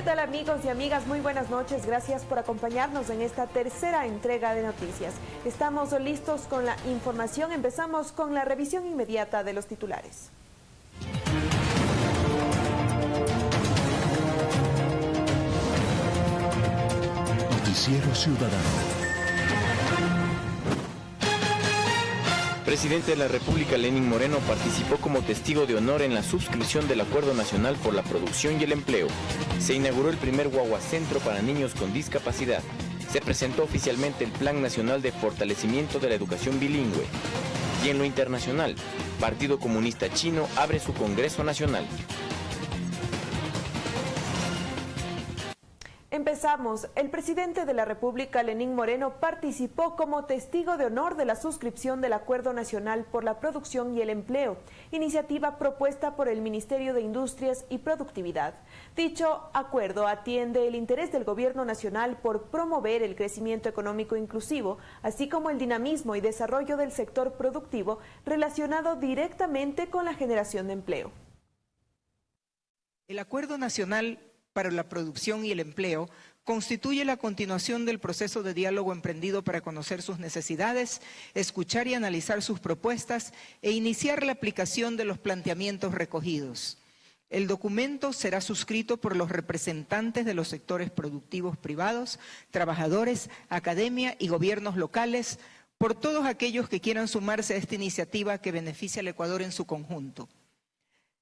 ¿Qué tal amigos y amigas? Muy buenas noches. Gracias por acompañarnos en esta tercera entrega de noticias. Estamos listos con la información. Empezamos con la revisión inmediata de los titulares. Noticiero Ciudadano. Presidente de la República, Lenín Moreno, participó como testigo de honor en la suscripción del Acuerdo Nacional por la Producción y el Empleo. Se inauguró el primer Guaguacentro para niños con discapacidad. Se presentó oficialmente el Plan Nacional de Fortalecimiento de la Educación Bilingüe. Y en lo internacional, Partido Comunista Chino abre su Congreso Nacional. Empezamos. El presidente de la República, Lenín Moreno, participó como testigo de honor de la suscripción del Acuerdo Nacional por la Producción y el Empleo, iniciativa propuesta por el Ministerio de Industrias y Productividad. Dicho acuerdo atiende el interés del Gobierno Nacional por promover el crecimiento económico inclusivo, así como el dinamismo y desarrollo del sector productivo relacionado directamente con la generación de empleo. El Acuerdo Nacional para la producción y el empleo constituye la continuación del proceso de diálogo emprendido para conocer sus necesidades, escuchar y analizar sus propuestas e iniciar la aplicación de los planteamientos recogidos. El documento será suscrito por los representantes de los sectores productivos privados, trabajadores, academia y gobiernos locales, por todos aquellos que quieran sumarse a esta iniciativa que beneficia al Ecuador en su conjunto.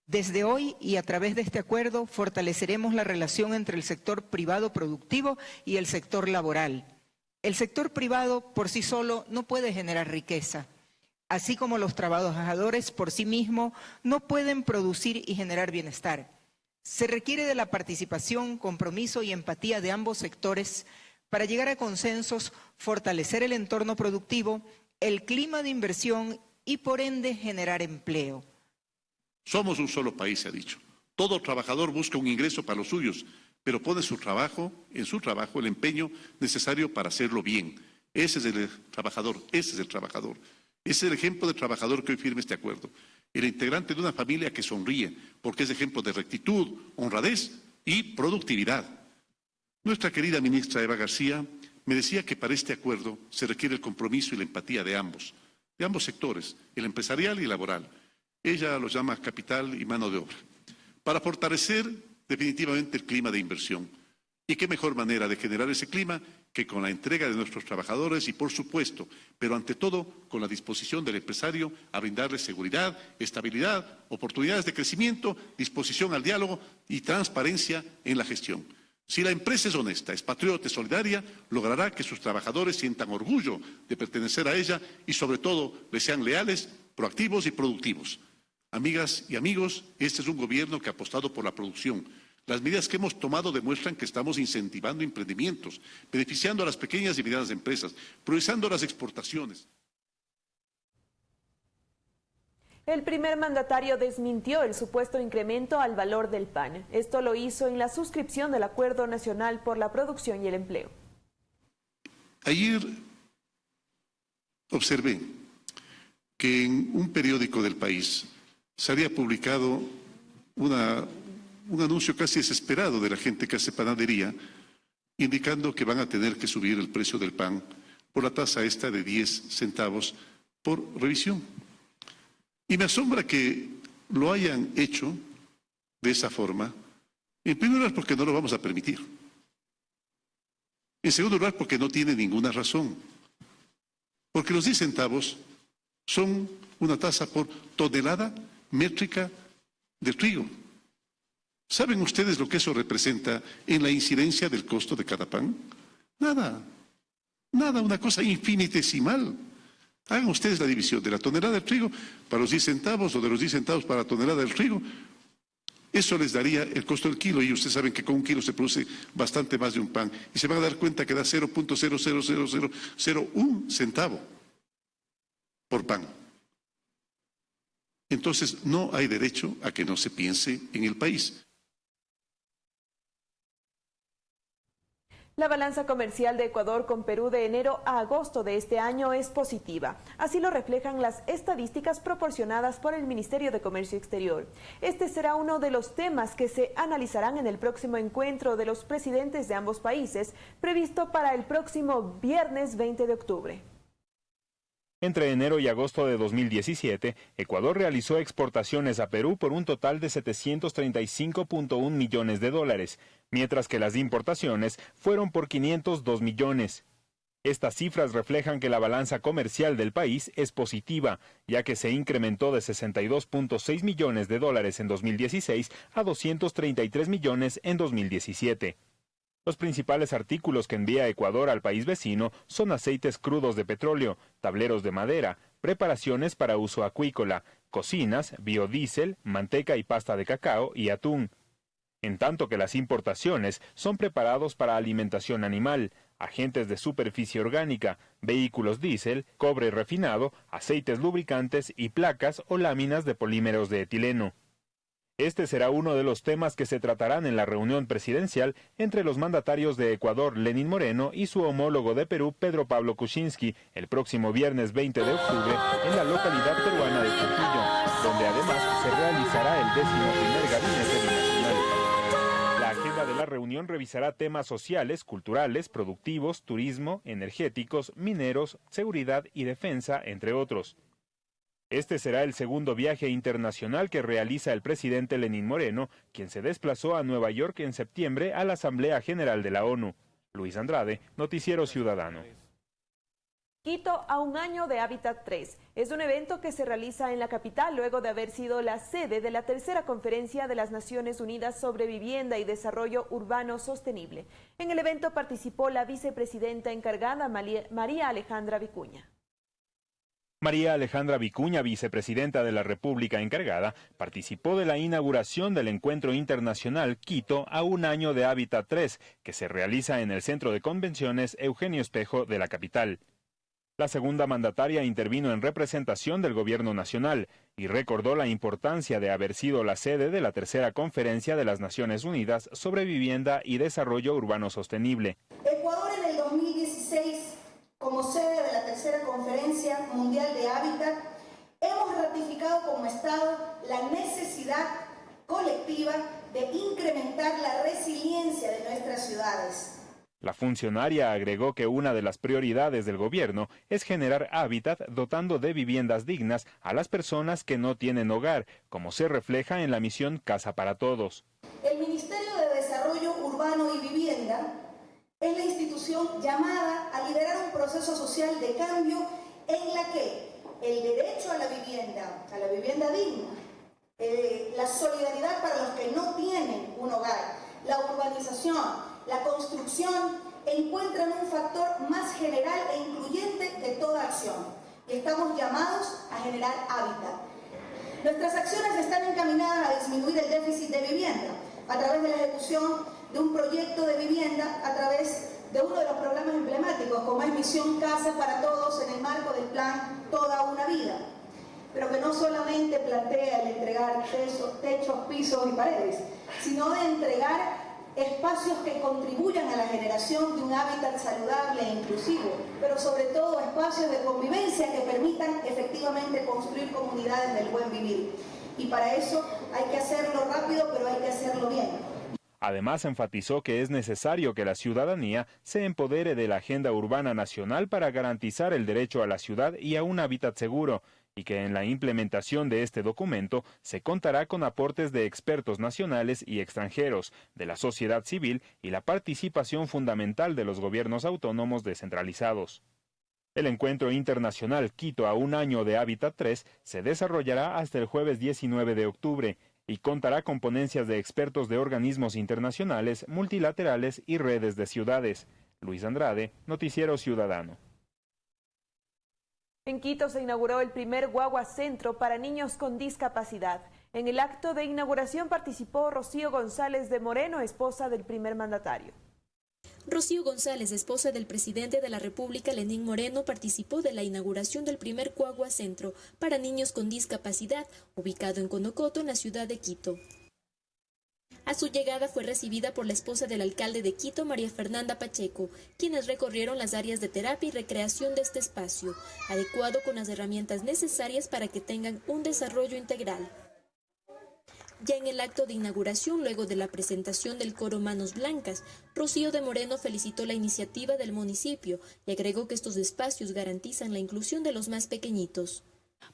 Desde hoy y a través de este acuerdo fortaleceremos la relación entre el sector privado productivo y el sector laboral. El sector privado por sí solo no puede generar riqueza, así como los trabajadores por sí mismos no pueden producir y generar bienestar. Se requiere de la participación, compromiso y empatía de ambos sectores para llegar a consensos, fortalecer el entorno productivo, el clima de inversión y por ende generar empleo. Somos un solo país, se ha dicho. Todo trabajador busca un ingreso para los suyos, pero pone su trabajo, en su trabajo, el empeño necesario para hacerlo bien. Ese es el trabajador, ese es el trabajador. Ese es el ejemplo de trabajador que hoy firme este acuerdo. El integrante de una familia que sonríe, porque es ejemplo de rectitud, honradez y productividad. Nuestra querida ministra Eva García me decía que para este acuerdo se requiere el compromiso y la empatía de ambos, de ambos sectores, el empresarial y el laboral. Ella lo llama capital y mano de obra, para fortalecer definitivamente el clima de inversión. ¿Y qué mejor manera de generar ese clima que con la entrega de nuestros trabajadores y, por supuesto, pero ante todo, con la disposición del empresario a brindarles seguridad, estabilidad, oportunidades de crecimiento, disposición al diálogo y transparencia en la gestión? Si la empresa es honesta, es patriota, es solidaria, logrará que sus trabajadores sientan orgullo de pertenecer a ella y, sobre todo, les sean leales, proactivos y productivos. Amigas y amigos, este es un gobierno que ha apostado por la producción. Las medidas que hemos tomado demuestran que estamos incentivando emprendimientos, beneficiando a las pequeñas y medianas empresas, priorizando las exportaciones. El primer mandatario desmintió el supuesto incremento al valor del pan. Esto lo hizo en la suscripción del Acuerdo Nacional por la Producción y el Empleo. Ayer observé que en un periódico del país se había publicado un anuncio casi desesperado de la gente que hace panadería, indicando que van a tener que subir el precio del pan por la tasa esta de 10 centavos por revisión. Y me asombra que lo hayan hecho de esa forma, en primer lugar porque no lo vamos a permitir. En segundo lugar porque no tiene ninguna razón. Porque los 10 centavos son una tasa por tonelada métrica de trigo. ¿Saben ustedes lo que eso representa en la incidencia del costo de cada pan? Nada, nada, una cosa infinitesimal. Hagan ustedes la división de la tonelada de trigo para los 10 centavos o de los 10 centavos para la tonelada del trigo. Eso les daría el costo del kilo y ustedes saben que con un kilo se produce bastante más de un pan y se van a dar cuenta que da 0.00001 centavo por pan entonces no hay derecho a que no se piense en el país. La balanza comercial de Ecuador con Perú de enero a agosto de este año es positiva. Así lo reflejan las estadísticas proporcionadas por el Ministerio de Comercio Exterior. Este será uno de los temas que se analizarán en el próximo encuentro de los presidentes de ambos países, previsto para el próximo viernes 20 de octubre. Entre enero y agosto de 2017, Ecuador realizó exportaciones a Perú por un total de 735.1 millones de dólares, mientras que las importaciones fueron por 502 millones. Estas cifras reflejan que la balanza comercial del país es positiva, ya que se incrementó de 62.6 millones de dólares en 2016 a 233 millones en 2017. Los principales artículos que envía Ecuador al país vecino son aceites crudos de petróleo, tableros de madera, preparaciones para uso acuícola, cocinas, biodiesel, manteca y pasta de cacao y atún. En tanto que las importaciones son preparados para alimentación animal, agentes de superficie orgánica, vehículos diésel, cobre refinado, aceites lubricantes y placas o láminas de polímeros de etileno. Este será uno de los temas que se tratarán en la reunión presidencial entre los mandatarios de Ecuador, Lenín Moreno, y su homólogo de Perú, Pedro Pablo Kuczynski, el próximo viernes 20 de octubre en la localidad peruana de Trujillo, donde además se realizará el décimo primer gabinete binacional. La agenda de la reunión revisará temas sociales, culturales, productivos, turismo, energéticos, mineros, seguridad y defensa, entre otros. Este será el segundo viaje internacional que realiza el presidente Lenín Moreno, quien se desplazó a Nueva York en septiembre a la Asamblea General de la ONU. Luis Andrade, Noticiero Ciudadano. Quito a un año de Hábitat 3. Es un evento que se realiza en la capital luego de haber sido la sede de la tercera conferencia de las Naciones Unidas sobre Vivienda y Desarrollo Urbano Sostenible. En el evento participó la vicepresidenta encargada María Alejandra Vicuña. María Alejandra Vicuña, vicepresidenta de la República encargada, participó de la inauguración del encuentro internacional Quito a un año de Hábitat 3, que se realiza en el Centro de Convenciones Eugenio Espejo de la capital. La segunda mandataria intervino en representación del Gobierno Nacional y recordó la importancia de haber sido la sede de la tercera conferencia de las Naciones Unidas sobre vivienda y desarrollo urbano sostenible. Ecuador en el 2016 como sede de la tercera conferencia mundial de hábitat, hemos ratificado como Estado la necesidad colectiva de incrementar la resiliencia de nuestras ciudades. La funcionaria agregó que una de las prioridades del gobierno es generar hábitat dotando de viviendas dignas a las personas que no tienen hogar, como se refleja en la misión Casa para Todos. El Ministerio de Desarrollo Urbano y Vivienda es la institución llamada a liderar un proceso social de cambio en la que el derecho a la vivienda, a la vivienda digna, eh, la solidaridad para los que no tienen un hogar, la urbanización, la construcción, encuentran un factor más general e incluyente de toda acción. Y estamos llamados a generar hábitat. Nuestras acciones están encaminadas a disminuir el déficit de vivienda a través de la ejecución de un proyecto de vivienda a través de uno de los programas emblemáticos, como es Misión Casa para Todos en el marco del plan Toda una Vida, pero que no solamente plantea el entregar techos, pisos y paredes, sino de entregar espacios que contribuyan a la generación de un hábitat saludable e inclusivo, pero sobre todo espacios de convivencia que permitan efectivamente construir comunidades del buen vivir. Y para eso hay que hacerlo rápido, pero hay que hacerlo bien. Además, enfatizó que es necesario que la ciudadanía se empodere de la agenda urbana nacional para garantizar el derecho a la ciudad y a un hábitat seguro, y que en la implementación de este documento se contará con aportes de expertos nacionales y extranjeros, de la sociedad civil y la participación fundamental de los gobiernos autónomos descentralizados. El encuentro internacional Quito a un año de Hábitat 3 se desarrollará hasta el jueves 19 de octubre y contará con ponencias de expertos de organismos internacionales, multilaterales y redes de ciudades. Luis Andrade, Noticiero Ciudadano. En Quito se inauguró el primer Guagua Centro para niños con discapacidad. En el acto de inauguración participó Rocío González de Moreno, esposa del primer mandatario. Rocío González, esposa del presidente de la República, Lenín Moreno, participó de la inauguración del primer Cuagua Centro para niños con discapacidad, ubicado en Conocoto, en la ciudad de Quito. A su llegada fue recibida por la esposa del alcalde de Quito, María Fernanda Pacheco, quienes recorrieron las áreas de terapia y recreación de este espacio, adecuado con las herramientas necesarias para que tengan un desarrollo integral. Ya en el acto de inauguración, luego de la presentación del coro Manos Blancas, Rocío de Moreno felicitó la iniciativa del municipio y agregó que estos espacios garantizan la inclusión de los más pequeñitos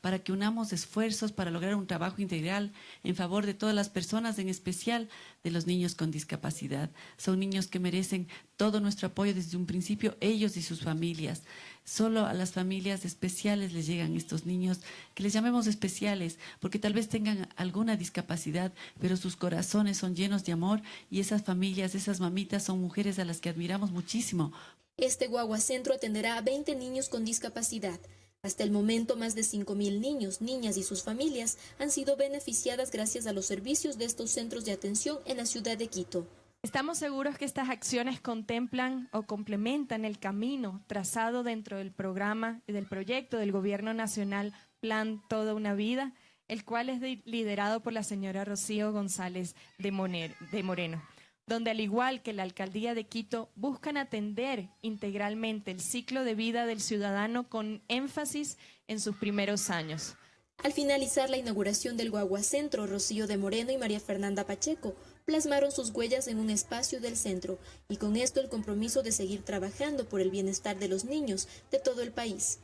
para que unamos esfuerzos para lograr un trabajo integral en favor de todas las personas, en especial de los niños con discapacidad. Son niños que merecen todo nuestro apoyo desde un principio, ellos y sus familias. Solo a las familias especiales les llegan estos niños, que les llamemos especiales, porque tal vez tengan alguna discapacidad, pero sus corazones son llenos de amor y esas familias, esas mamitas son mujeres a las que admiramos muchísimo. Este guaguacentro atenderá a 20 niños con discapacidad. Hasta el momento, más de 5.000 niños, niñas y sus familias han sido beneficiadas gracias a los servicios de estos centros de atención en la ciudad de Quito. Estamos seguros que estas acciones contemplan o complementan el camino trazado dentro del programa y del proyecto del Gobierno Nacional Plan Toda una Vida, el cual es liderado por la señora Rocío González de Moreno donde al igual que la alcaldía de Quito buscan atender integralmente el ciclo de vida del ciudadano con énfasis en sus primeros años. Al finalizar la inauguración del Guaguacentro, Rocío de Moreno y María Fernanda Pacheco plasmaron sus huellas en un espacio del centro y con esto el compromiso de seguir trabajando por el bienestar de los niños de todo el país.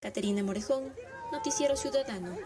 Caterina Morejón, Noticiero Ciudadano.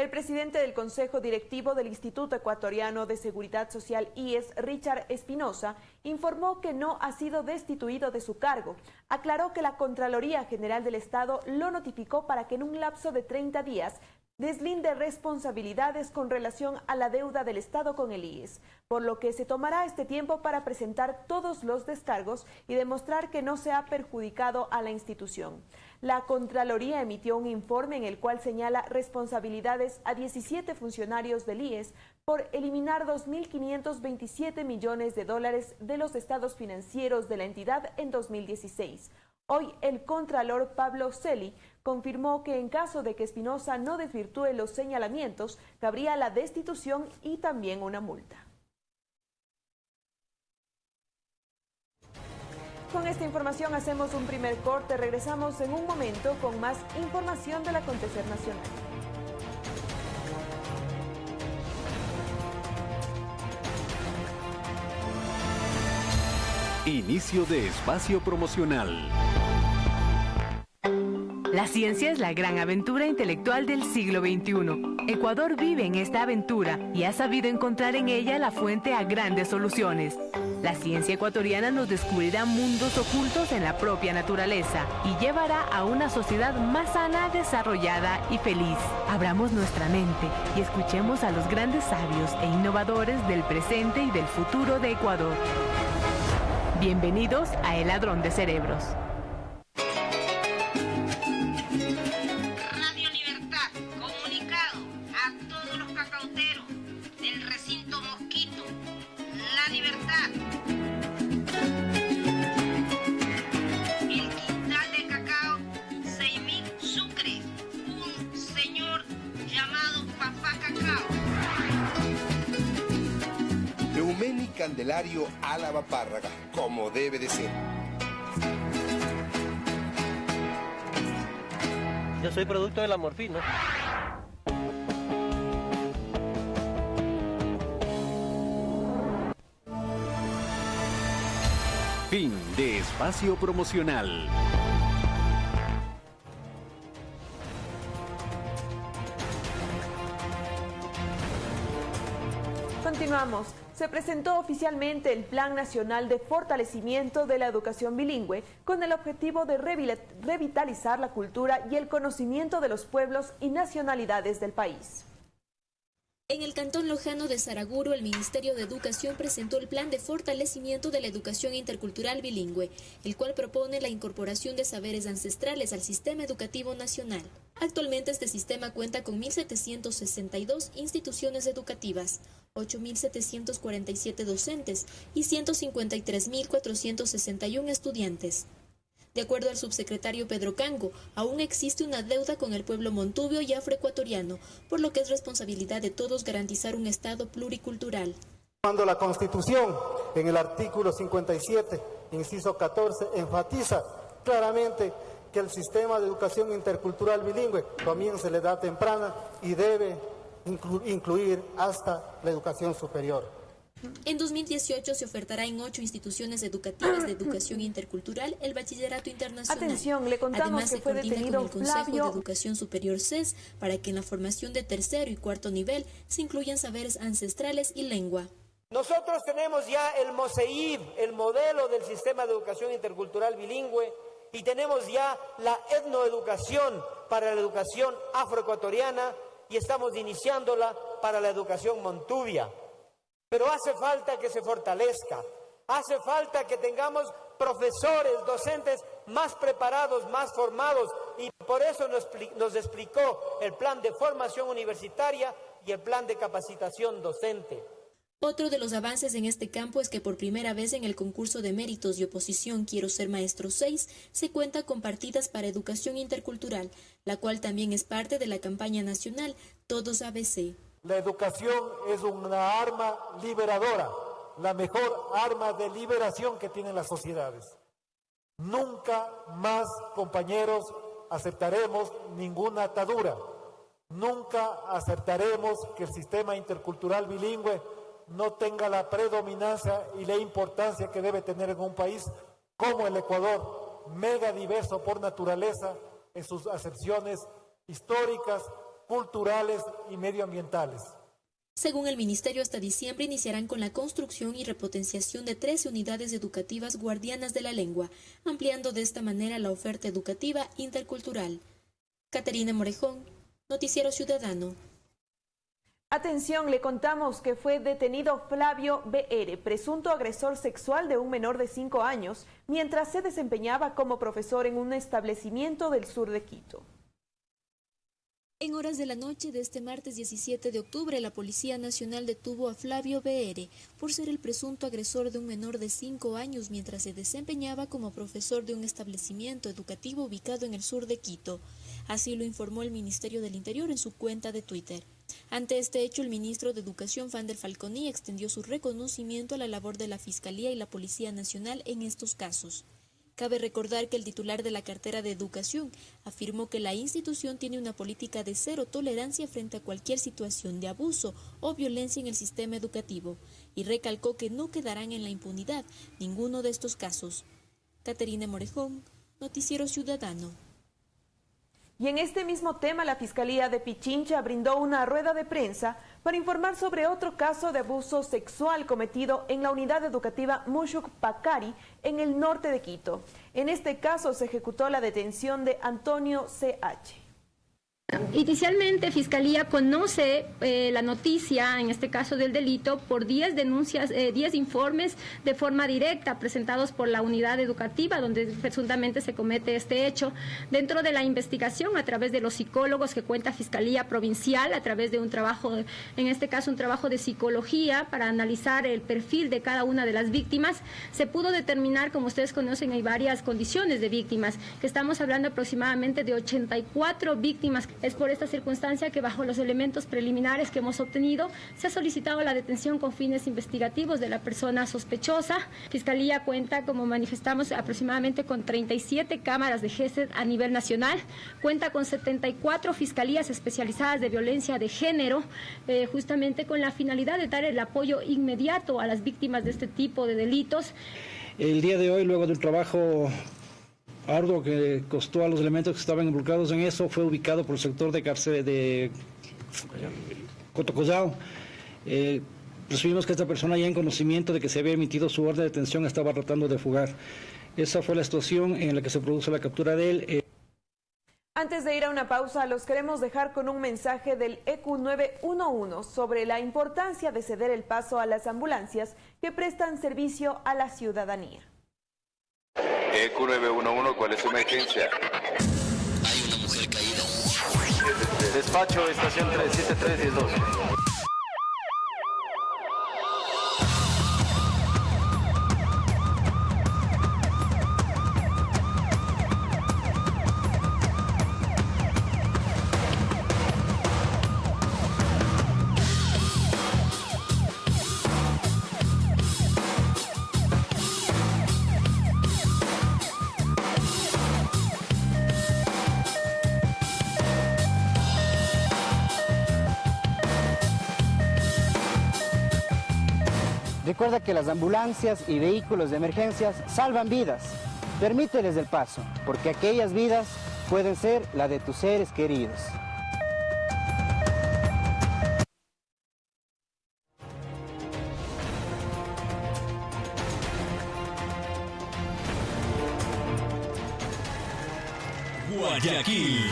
El presidente del Consejo Directivo del Instituto Ecuatoriano de Seguridad Social IES, Richard Espinosa, informó que no ha sido destituido de su cargo. Aclaró que la Contraloría General del Estado lo notificó para que en un lapso de 30 días deslinde responsabilidades con relación a la deuda del Estado con el IES, por lo que se tomará este tiempo para presentar todos los descargos y demostrar que no se ha perjudicado a la institución. La Contraloría emitió un informe en el cual señala responsabilidades a 17 funcionarios del IES por eliminar 2.527 millones de dólares de los estados financieros de la entidad en 2016. Hoy el Contralor Pablo Celi confirmó que en caso de que Espinosa no desvirtúe los señalamientos, cabría la destitución y también una multa. Con esta información hacemos un primer corte. Regresamos en un momento con más información del acontecer nacional. Inicio de espacio promocional. La ciencia es la gran aventura intelectual del siglo XXI. Ecuador vive en esta aventura y ha sabido encontrar en ella la fuente a grandes soluciones. La ciencia ecuatoriana nos descubrirá mundos ocultos en la propia naturaleza y llevará a una sociedad más sana, desarrollada y feliz. Abramos nuestra mente y escuchemos a los grandes sabios e innovadores del presente y del futuro de Ecuador. Bienvenidos a El Ladrón de Cerebros. Candelario Álava Párraga, como debe de ser. Yo soy producto de la morfina. Fin de espacio promocional. Continuamos se presentó oficialmente el Plan Nacional de Fortalecimiento de la Educación Bilingüe con el objetivo de revitalizar la cultura y el conocimiento de los pueblos y nacionalidades del país. En el Cantón Lojano de Saraguro, el Ministerio de Educación presentó el Plan de Fortalecimiento de la Educación Intercultural Bilingüe, el cual propone la incorporación de saberes ancestrales al sistema educativo nacional. Actualmente este sistema cuenta con 1.762 instituciones educativas, 8.747 docentes y 153.461 estudiantes. De acuerdo al subsecretario Pedro Cango, aún existe una deuda con el pueblo montubio y afroecuatoriano, por lo que es responsabilidad de todos garantizar un Estado pluricultural. Cuando la Constitución, en el artículo 57, inciso 14, enfatiza claramente que el sistema de educación intercultural bilingüe comience a la edad temprana y debe incluir hasta la educación superior. En 2018 se ofertará en ocho instituciones educativas de educación intercultural el bachillerato internacional. Atención, le contamos Además, que se fue coordina detenido con el Consejo Flavio- de Educación Superior CES para que en la formación de tercero y cuarto nivel se incluyan saberes ancestrales y lengua. Nosotros tenemos ya el MOSEIB, el modelo del sistema de educación intercultural bilingüe, y tenemos ya la etnoeducación para la educación afroecuatoriana y estamos iniciándola para la educación montubia. Pero hace falta que se fortalezca, hace falta que tengamos profesores, docentes más preparados, más formados, y por eso nos, nos explicó el plan de formación universitaria y el plan de capacitación docente. Otro de los avances en este campo es que por primera vez en el concurso de méritos y oposición Quiero ser maestro 6 se cuenta con partidas para educación intercultural, la cual también es parte de la campaña nacional Todos ABC. La educación es una arma liberadora, la mejor arma de liberación que tienen las sociedades. Nunca más, compañeros, aceptaremos ninguna atadura. Nunca aceptaremos que el sistema intercultural bilingüe no tenga la predominancia y la importancia que debe tener en un país como el Ecuador, mega diverso por naturaleza en sus acepciones históricas, culturales y medioambientales. Según el Ministerio, hasta diciembre iniciarán con la construcción y repotenciación de 13 unidades educativas guardianas de la lengua, ampliando de esta manera la oferta educativa intercultural. Caterina Morejón, Noticiero Ciudadano. Atención, le contamos que fue detenido Flavio BR, presunto agresor sexual de un menor de 5 años, mientras se desempeñaba como profesor en un establecimiento del sur de Quito. En horas de la noche de este martes 17 de octubre, la Policía Nacional detuvo a Flavio BR por ser el presunto agresor de un menor de 5 años mientras se desempeñaba como profesor de un establecimiento educativo ubicado en el sur de Quito. Así lo informó el Ministerio del Interior en su cuenta de Twitter. Ante este hecho, el ministro de Educación, Fander Falconi, extendió su reconocimiento a la labor de la Fiscalía y la Policía Nacional en estos casos. Cabe recordar que el titular de la cartera de Educación afirmó que la institución tiene una política de cero tolerancia frente a cualquier situación de abuso o violencia en el sistema educativo y recalcó que no quedarán en la impunidad ninguno de estos casos. Caterina Morejón, Noticiero Ciudadano. Y en este mismo tema, la Fiscalía de Pichincha brindó una rueda de prensa para informar sobre otro caso de abuso sexual cometido en la unidad educativa Mushuk Pacari en el norte de Quito. En este caso se ejecutó la detención de Antonio CH. Inicialmente, Fiscalía conoce eh, la noticia, en este caso del delito, por 10 denuncias, eh, 10 informes de forma directa presentados por la unidad educativa donde presuntamente se comete este hecho. Dentro de la investigación, a través de los psicólogos que cuenta Fiscalía Provincial, a través de un trabajo, en este caso un trabajo de psicología para analizar el perfil de cada una de las víctimas, se pudo determinar, como ustedes conocen, hay varias condiciones de víctimas, que estamos hablando aproximadamente de 84 víctimas. Es por esta circunstancia que bajo los elementos preliminares que hemos obtenido se ha solicitado la detención con fines investigativos de la persona sospechosa. Fiscalía cuenta, como manifestamos, aproximadamente con 37 cámaras de GESED a nivel nacional, cuenta con 74 fiscalías especializadas de violencia de género, eh, justamente con la finalidad de dar el apoyo inmediato a las víctimas de este tipo de delitos. El día de hoy, luego del trabajo arduo que costó a los elementos que estaban involucrados en eso, fue ubicado por el sector de cárcel de Cotocollao. Eh, presumimos que esta persona ya en conocimiento de que se había emitido su orden de detención estaba tratando de fugar. Esa fue la situación en la que se produjo la captura de él. Eh, Antes de ir a una pausa, los queremos dejar con un mensaje del E EQ911 sobre la importancia de ceder el paso a las ambulancias que prestan servicio a la ciudadanía. EQ911, ¿cuál es su emergencia? Hay una mujer caída. Despacho, estación 37312. Recuerda que las ambulancias y vehículos de emergencias salvan vidas. Permíteles el paso, porque aquellas vidas pueden ser la de tus seres queridos. Guayaquil.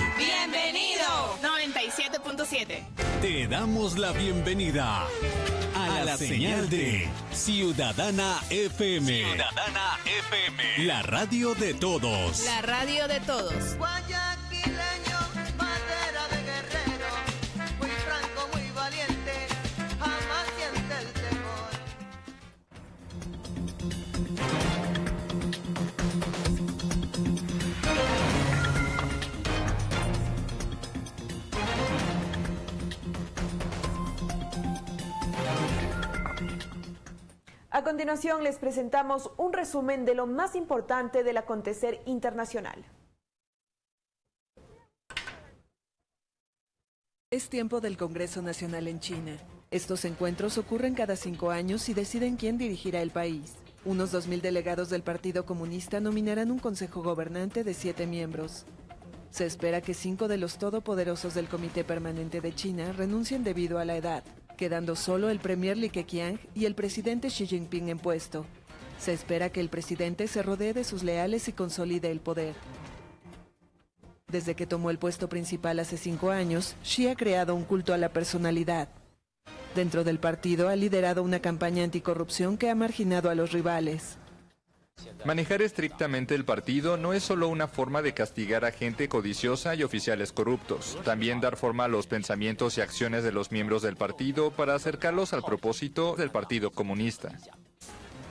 Bienvenido. 97.7. Te damos la bienvenida a, la, señal de Ciudadana FM. Ciudadana FM. La radio de todos. La radio de todos. A continuación les presentamos un resumen de lo más importante del acontecer internacional. Es tiempo del Congreso Nacional en China. Estos encuentros ocurren cada cinco años y deciden quién dirigirá el país. Unos 2.000 delegados del Partido Comunista nominarán un consejo gobernante de siete miembros. Se espera que cinco de los todopoderosos del Comité Permanente de China renuncien debido a la edad, quedando solo el premier Li Keqiang y el presidente Xi Jinping en puesto. Se espera que el presidente se rodee de sus leales y consolide el poder. Desde que tomó el puesto principal hace cinco años, Xi ha creado un culto a la personalidad. Dentro del partido ha liderado una campaña anticorrupción que ha marginado a los rivales. Manejar estrictamente el partido no es solo una forma de castigar a gente codiciosa y oficiales corruptos, también dar forma a los pensamientos y acciones de los miembros del partido para acercarlos al propósito del Partido Comunista.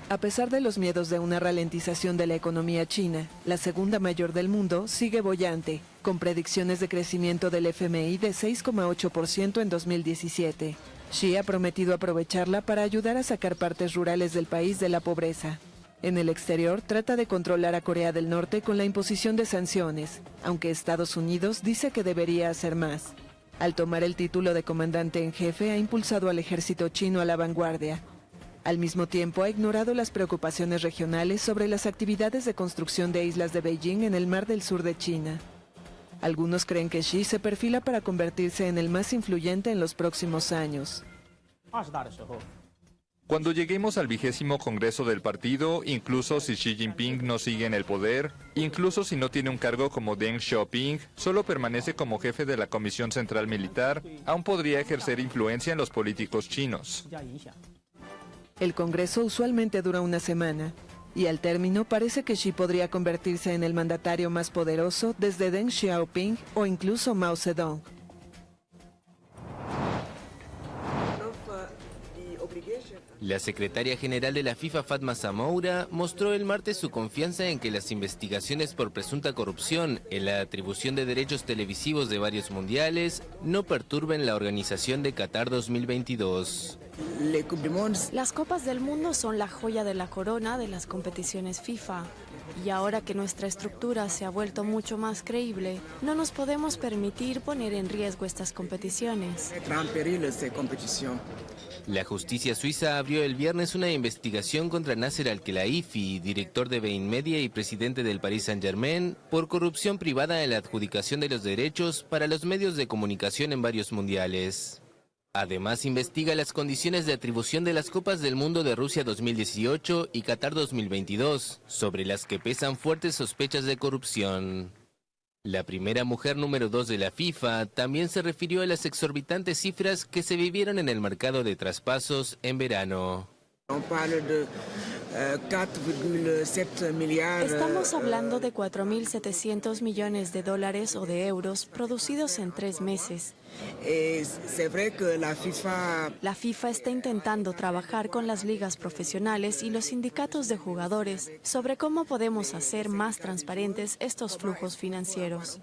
A pesar de los miedos de una ralentización de la economía china, la segunda mayor del mundo sigue bollante, con predicciones de crecimiento del FMI de 6,8% en 2017. Xi ha prometido aprovecharla para ayudar a sacar partes rurales del país de la pobreza. En el exterior trata de controlar a Corea del Norte con la imposición de sanciones, aunque Estados Unidos dice que debería hacer más. Al tomar el título de comandante en jefe ha impulsado al ejército chino a la vanguardia. Al mismo tiempo ha ignorado las preocupaciones regionales sobre las actividades de construcción de islas de Beijing en el mar del sur de China. Algunos creen que Xi se perfila para convertirse en el más influyente en los próximos años. Cuando lleguemos al vigésimo Congreso del partido, incluso si Xi Jinping no sigue en el poder, incluso si no tiene un cargo como Deng Xiaoping, solo permanece como jefe de la Comisión Central Militar, aún podría ejercer influencia en los políticos chinos. El Congreso usualmente dura una semana, y al término parece que Xi podría convertirse en el mandatario más poderoso desde Deng Xiaoping o incluso Mao Zedong. La secretaria general de la FIFA, Fatma Zamoura, mostró el martes su confianza en que las investigaciones por presunta corrupción en la atribución de derechos televisivos de varios mundiales no perturben la organización de Qatar 2022. Las Copas del Mundo son la joya de la corona de las competiciones FIFA. Y ahora que nuestra estructura se ha vuelto mucho más creíble, no nos podemos permitir poner en riesgo estas competiciones. La justicia suiza abrió el viernes una investigación contra Nasser Al-Khelaifi, director de Bein Media y presidente del Paris Saint-Germain, por corrupción privada en la adjudicación de los derechos para los medios de comunicación en varios mundiales. Además, investiga las condiciones de atribución de las Copas del Mundo de Rusia 2018 y Qatar 2022, sobre las que pesan fuertes sospechas de corrupción. La primera mujer número 2 de la FIFA también se refirió a las exorbitantes cifras que se vivieron en el mercado de traspasos en verano. Estamos hablando de 4.700 millones de dólares o de euros producidos en tres meses. La FIFA está intentando trabajar con las ligas profesionales y los sindicatos de jugadores sobre cómo podemos hacer más transparentes estos flujos financieros.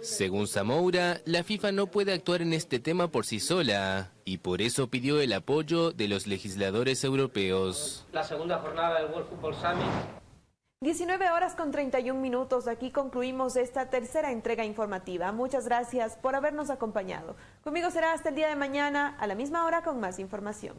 Según Zamoura, la FIFA no puede actuar en este tema por sí sola y por eso pidió el apoyo de los legisladores europeos. La segunda jornada del World Football Summit 19 horas con 31 minutos. Aquí concluimos esta tercera entrega informativa. Muchas gracias por habernos acompañado. Conmigo será hasta el día de mañana a la misma hora con más información.